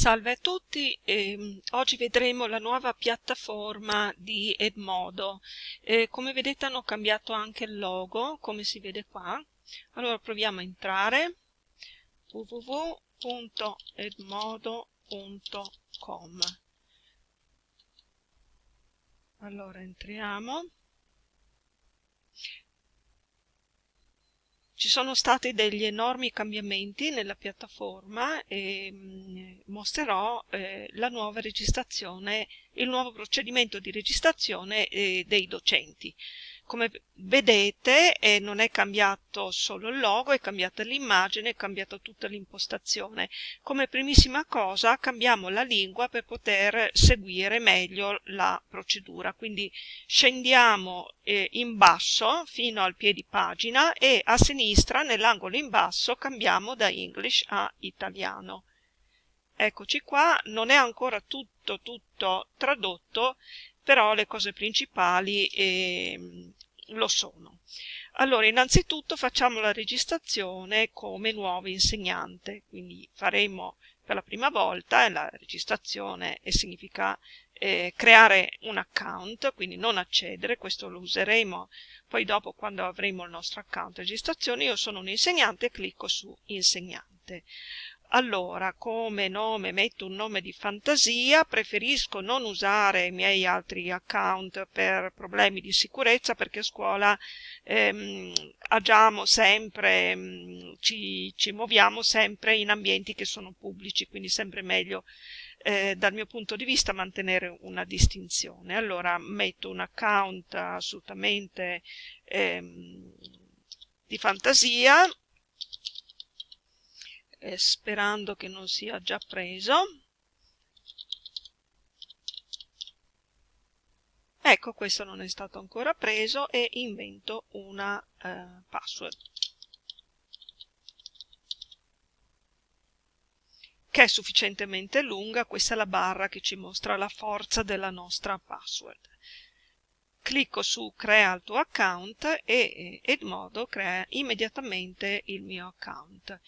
Salve a tutti, eh, oggi vedremo la nuova piattaforma di Edmodo. Eh, come vedete hanno cambiato anche il logo, come si vede qua. Allora proviamo a entrare www.edmodo.com Allora entriamo. Ci sono stati degli enormi cambiamenti nella piattaforma e mm, mostrerò eh, la nuova registrazione, il nuovo procedimento di registrazione eh, dei docenti. Come vedete eh, non è cambiato solo il logo, è cambiata l'immagine, è cambiata tutta l'impostazione. Come primissima cosa cambiamo la lingua per poter seguire meglio la procedura. Quindi scendiamo eh, in basso fino al piedi pagina e a sinistra nell'angolo in basso cambiamo da English a italiano. Eccoci qua, non è ancora tutto tutto tradotto, però le cose principali eh, lo sono. Allora, innanzitutto facciamo la registrazione come nuovo insegnante, quindi faremo per la prima volta la registrazione e significa eh, creare un account, quindi non accedere, questo lo useremo poi dopo quando avremo il nostro account registrazione, io sono un insegnante e clicco su insegnante. Allora, come nome metto un nome di fantasia, preferisco non usare i miei altri account per problemi di sicurezza perché a scuola ehm, agiamo sempre, ehm, ci, ci muoviamo sempre in ambienti che sono pubblici, quindi sempre meglio eh, dal mio punto di vista mantenere una distinzione. Allora metto un account assolutamente ehm, di fantasia eh, sperando che non sia già preso. Ecco, questo non è stato ancora preso e invento una eh, password. che è sufficientemente lunga, questa è la barra che ci mostra la forza della nostra password. Clicco su crea il tuo account e Edmodo crea immediatamente il mio account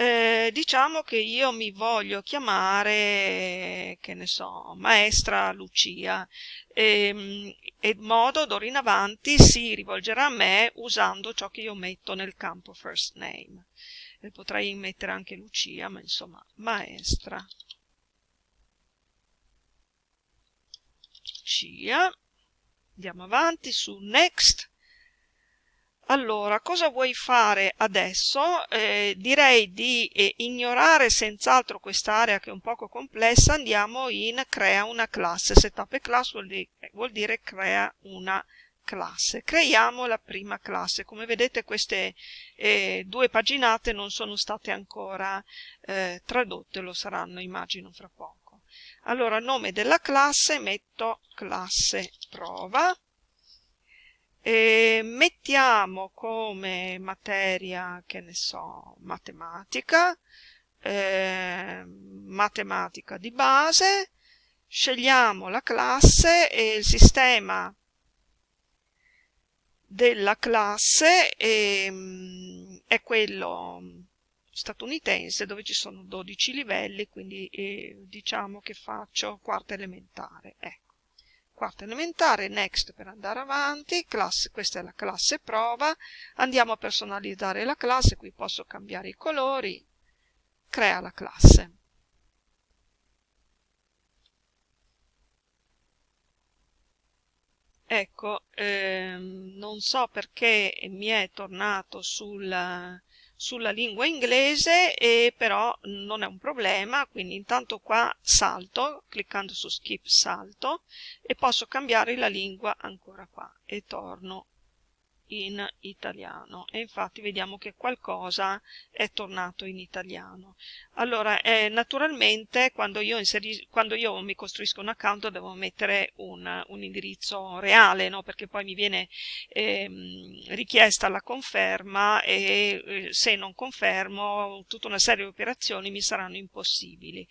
eh, diciamo che io mi voglio chiamare, che ne so, maestra Lucia, e, ehm, e modo d'ora in avanti si rivolgerà a me usando ciò che io metto nel campo first name. E potrei mettere anche Lucia, ma insomma, maestra. Lucia. Andiamo avanti su next allora, cosa vuoi fare adesso? Eh, direi di eh, ignorare senz'altro quest'area che è un poco complessa, andiamo in crea una classe. Setup a class vuol dire, vuol dire crea una classe. Creiamo la prima classe. Come vedete queste eh, due paginate non sono state ancora eh, tradotte, lo saranno immagino fra poco. Allora, nome della classe, metto classe prova e mettiamo come materia, che ne so, matematica, eh, matematica di base, scegliamo la classe e il sistema della classe è, ehm, è quello statunitense dove ci sono 12 livelli, quindi eh, diciamo che faccio quarta elementare. Ecco quarta elementare, next per andare avanti, classe, questa è la classe prova, andiamo a personalizzare la classe, qui posso cambiare i colori, crea la classe. Ecco, ehm, non so perché mi è tornato sul sulla lingua inglese e però non è un problema quindi intanto qua salto cliccando su skip salto e posso cambiare la lingua ancora qua e torno in italiano. E infatti vediamo che qualcosa è tornato in italiano. Allora eh, naturalmente quando io, quando io, mi costruisco un account devo mettere un, un indirizzo reale no? perché poi mi viene eh, richiesta la conferma e eh, se non confermo tutta una serie di operazioni mi saranno impossibili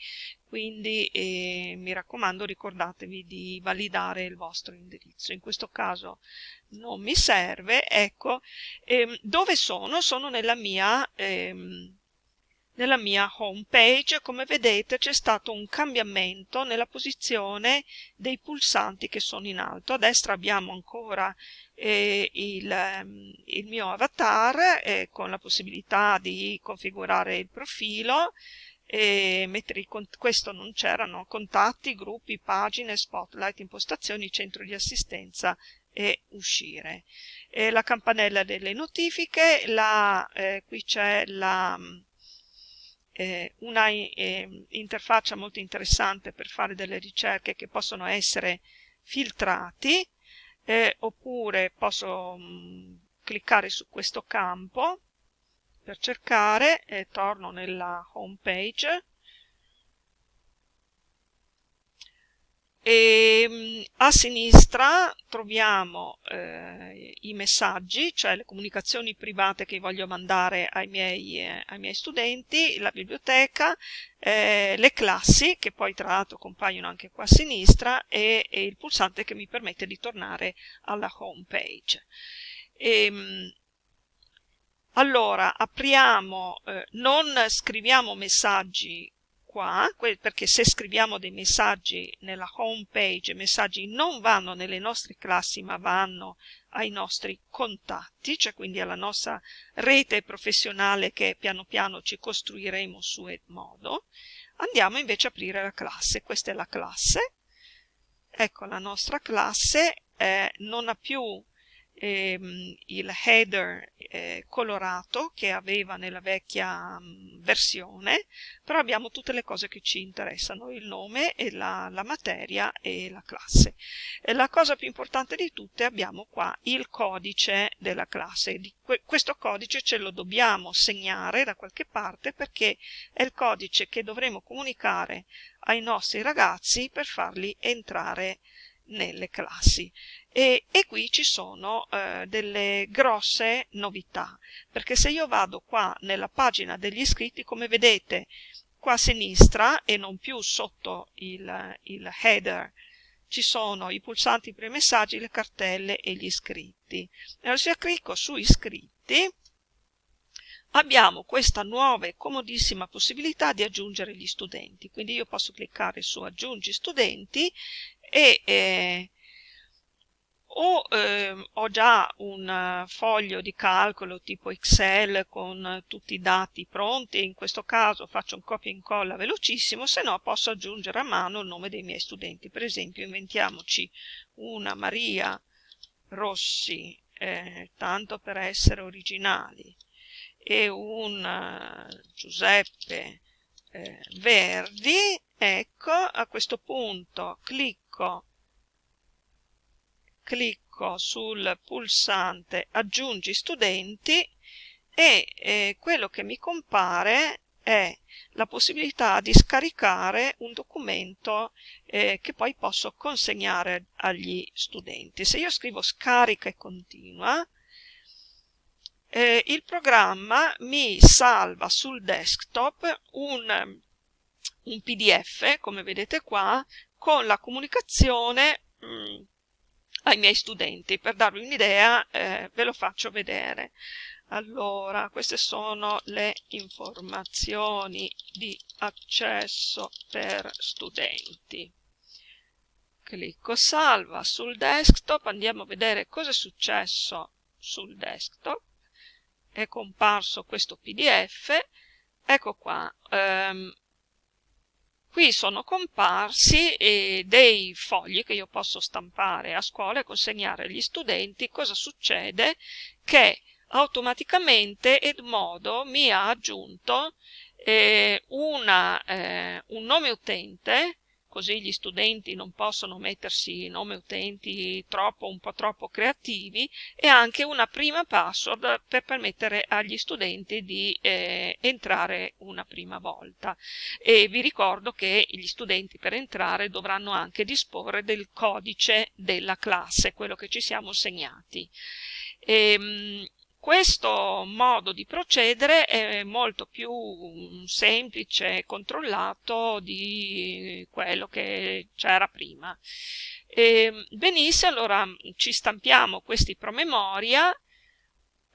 quindi eh, mi raccomando ricordatevi di validare il vostro indirizzo. In questo caso non mi serve ecco. Ehm, dove sono? sono nella mia ehm, nella mia home page come vedete c'è stato un cambiamento nella posizione dei pulsanti che sono in alto. A destra abbiamo ancora eh, il, ehm, il, mio avatar eh, con la possibilità di configurare il profilo e mettere questo non c'erano contatti, gruppi, pagine, spotlight, impostazioni, centro di assistenza e uscire. E la campanella delle notifiche, la, eh, qui c'è la eh, una eh, interfaccia molto interessante per fare delle ricerche che possono essere filtrati eh, oppure posso mh, mm, cliccare su questo campo per cercare e torno nella home page e mm, a sinistra troviamo eh, i messaggi, cioè le comunicazioni private che voglio mandare ai miei, eh, ai miei studenti, la biblioteca, eh, le classi, che poi tra l'altro compaiono anche qua a sinistra, e, e, il pulsante che mi permette di tornare alla home page. E, ehm, allora, apriamo, eh, non scriviamo messaggi qua, perché se scriviamo dei messaggi nella home page, i messaggi non vanno nelle nostre classi ma vanno ai nostri contatti, cioè quindi alla nostra rete professionale che piano piano ci costruiremo su Edmodo. Andiamo invece a aprire la classe, questa è la classe, ecco la nostra classe eh, non ha più ehm, il header eh, colorato che aveva nella vecchia mh, versione, però abbiamo tutte le cose che ci interessano, il nome la, la materia e la classe. E la cosa più importante di tutte abbiamo qua il codice della classe. Que questo codice ce lo dobbiamo segnare da qualche parte perché è il codice che dovremo comunicare ai nostri ragazzi per farli entrare nelle classi e, e qui ci sono eh, delle grosse novità perché se io vado qua nella pagina degli iscritti come vedete qua a sinistra e non più sotto il, il header ci sono i pulsanti per i messaggi, le cartelle e gli iscritti. Allora se clicco su iscritti abbiamo questa nuova e comodissima possibilità di aggiungere gli studenti. Quindi io posso cliccare su aggiungi studenti e eh, o eh, ho già un eh, foglio di calcolo tipo Excel con tutti i dati pronti, in questo caso faccio un copia e incolla velocissimo, se no posso aggiungere a mano il nome dei miei studenti. Per esempio inventiamoci una Maria Rossi, eh, tanto per essere originali, e un uh, Giuseppe eh, Verdi, ecco, a questo punto clicco clicco sul pulsante aggiungi studenti e eh, quello che mi compare è la possibilità di scaricare un documento eh, che poi posso consegnare agli studenti. Se io scrivo scarica e continua, eh, il programma mi salva sul desktop un, un pdf, come vedete qua, con la comunicazione mh, mm, ai miei studenti. Per darvi un'idea eh, ve lo faccio vedere. Allora, queste sono le informazioni di accesso per studenti. Clicco salva sul desktop, andiamo a vedere cosa è successo sul desktop. È comparso questo pdf, ecco qua, ehm, Qui sono comparsi eh, dei fogli che io posso stampare a scuola e consegnare agli studenti. Cosa succede? Che automaticamente Edmodo mi ha aggiunto eh, una, eh, un nome utente così gli studenti non possono mettersi nome utenti troppo, un po' troppo creativi e anche una prima password per permettere agli studenti di eh, entrare una prima volta e vi ricordo che gli studenti per entrare dovranno anche disporre del codice della classe, quello che ci siamo segnati. E, ehm, questo modo di procedere è molto più semplice e controllato di quello che c'era prima. E, benissimo, allora ci stampiamo questi promemoria,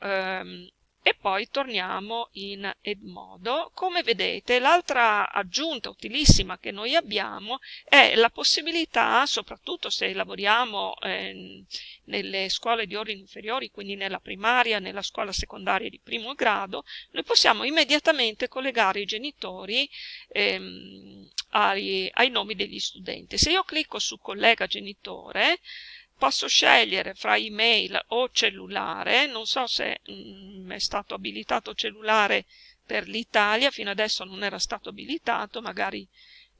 ehm, e poi torniamo in Edmodo. Come vedete l'altra aggiunta utilissima che noi abbiamo è la possibilità, soprattutto se lavoriamo eh, nelle scuole di ordini inferiori, quindi nella primaria, nella scuola secondaria di primo grado, noi possiamo immediatamente collegare i genitori ehm, ai, ai nomi degli studenti. Se io clicco su collega genitore, posso scegliere fra email o cellulare, non so se mh, mm, è stato abilitato cellulare per l'Italia, fino adesso non era stato abilitato, magari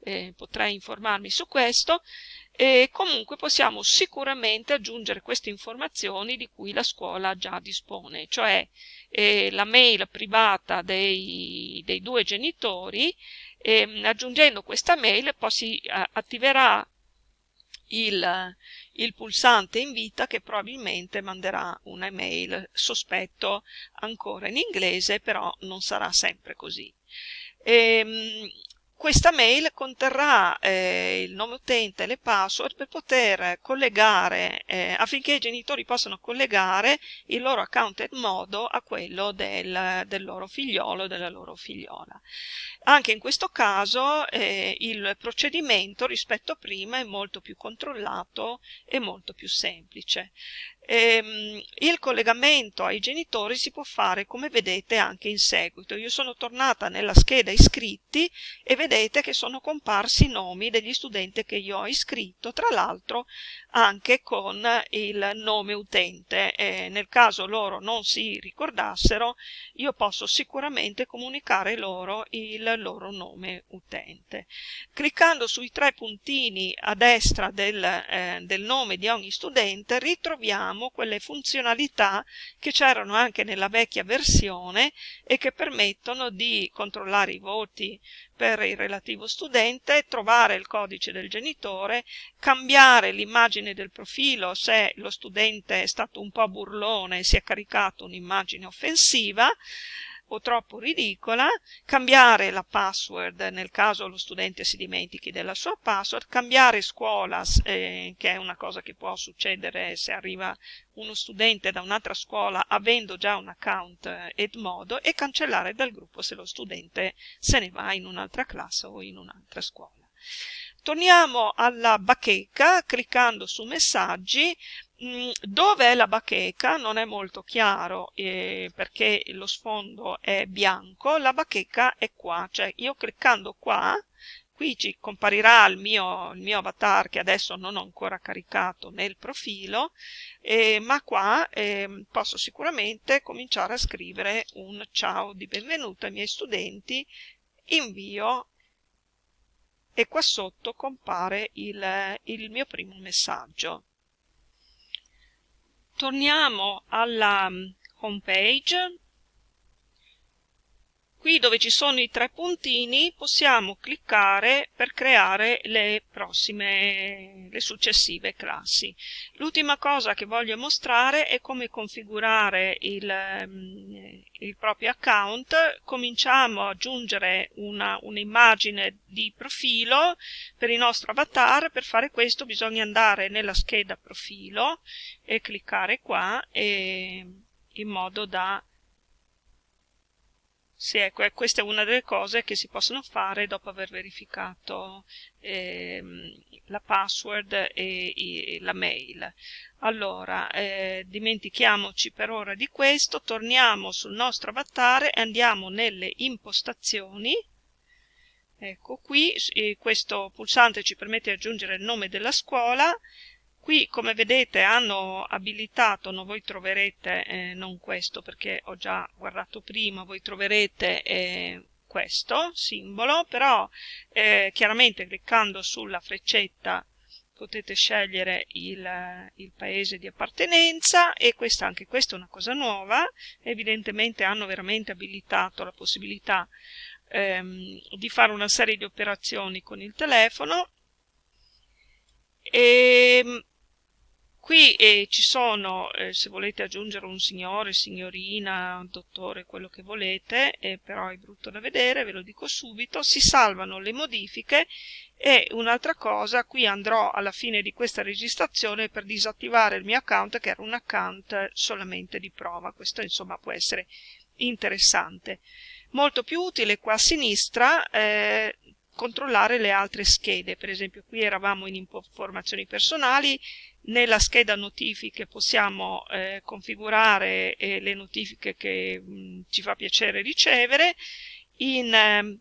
eh, potrei informarmi su questo, e comunque possiamo sicuramente aggiungere queste informazioni di cui la scuola già dispone, cioè eh, la mail privata dei, dei due genitori, e, aggiungendo questa mail poi si eh, attiverà il, il pulsante invita che probabilmente manderà un'email, sospetto ancora in inglese, però non sarà sempre così. E, ehm, questa mail conterrà eh, il nome utente e le password per poter collegare, eh, affinché i genitori possano collegare il loro account Edmodo a quello del, del loro figliolo o della loro figliola. Anche in questo caso eh, il procedimento rispetto a prima è molto più controllato e molto più semplice. Ehm, il collegamento ai genitori si può fare come vedete anche in seguito. Io sono tornata nella scheda iscritti e vedete che sono comparsi i nomi degli studenti che io ho iscritto, tra l'altro anche con il nome utente. Eh, nel caso loro non si ricordassero, io posso sicuramente comunicare loro il loro nome utente. Cliccando sui tre puntini a destra del, eh, del nome di ogni studente ritroviamo abbiamo quelle funzionalità che c'erano anche nella vecchia versione e che permettono di controllare i voti per il relativo studente, trovare il codice del genitore, cambiare l'immagine del profilo se lo studente è stato un po' burlone e si è caricato un'immagine offensiva, o troppo ridicola, cambiare la password nel caso lo studente si dimentichi della sua password, cambiare scuola, eh, che è una cosa che può succedere se arriva uno studente da un'altra scuola avendo già un account eh, Edmodo e cancellare dal gruppo se lo studente se ne va in un'altra classe o in un'altra scuola. Torniamo alla bacheca cliccando su messaggi dove è la bacheca non è molto chiaro eh, perché lo sfondo è bianco, la bacheca è qua, cioè io cliccando qua, qui ci comparirà il mio, il mio avatar che adesso non ho ancora caricato nel profilo, eh, ma qua eh, posso sicuramente cominciare a scrivere un ciao di benvenuto ai miei studenti, invio e qua sotto compare il, il mio primo messaggio. Torniamo alla mm, home page. Qui dove ci sono i tre puntini possiamo cliccare per creare le prossime, le successive classi. L'ultima cosa che voglio mostrare è come configurare il, mm, il proprio account. Cominciamo ad aggiungere un'immagine un di profilo per il nostro avatar. Per fare questo bisogna andare nella scheda profilo e cliccare qua e, in modo da sì, ecco, questa è una delle cose che si possono fare dopo aver verificato ehm, la password e, e, la mail. Allora, eh, dimentichiamoci per ora di questo, torniamo sul nostro avatar e andiamo nelle impostazioni. Ecco qui, questo pulsante ci permette di aggiungere il nome della scuola, Qui come vedete hanno abilitato, no, voi troverete, eh, non questo perché ho già guardato prima, voi troverete eh, questo simbolo, però eh, chiaramente cliccando sulla freccetta potete scegliere il, il, paese di appartenenza e questa, anche questa è una cosa nuova, evidentemente hanno veramente abilitato la possibilità ehm, di fare una serie di operazioni con il telefono. E ehm, Qui eh, ci sono, eh, se volete aggiungere un signore, signorina, un dottore, quello che volete, eh, però è brutto da vedere, ve lo dico subito, si salvano le modifiche e un'altra cosa, qui andrò alla fine di questa registrazione per disattivare il mio account che era un account solamente di prova, questo insomma può essere interessante. Molto più utile qua a sinistra eh, controllare le altre schede, per esempio qui eravamo in informazioni personali, nella scheda notifiche possiamo eh, configurare eh, le notifiche che mh, mm, ci fa piacere ricevere, in, eh,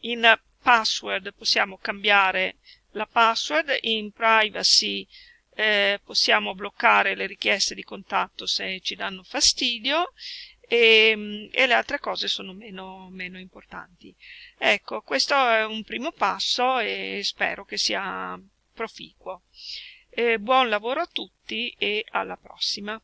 in password possiamo cambiare la password, in privacy eh, possiamo bloccare le richieste di contatto se ci danno fastidio e, e le altre cose sono meno, meno importanti. Ecco, questo è un primo passo e spero che sia proficuo. Eh, buon lavoro a tutti e alla prossima.